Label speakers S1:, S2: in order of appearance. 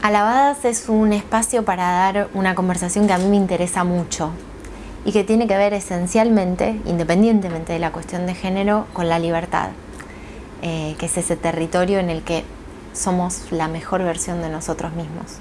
S1: Alabadas es un espacio para dar una conversación que a mí me interesa mucho y que tiene que ver esencialmente, independientemente de la cuestión de género, con la libertad, eh, que es ese territorio en el que somos la mejor versión de nosotros mismos.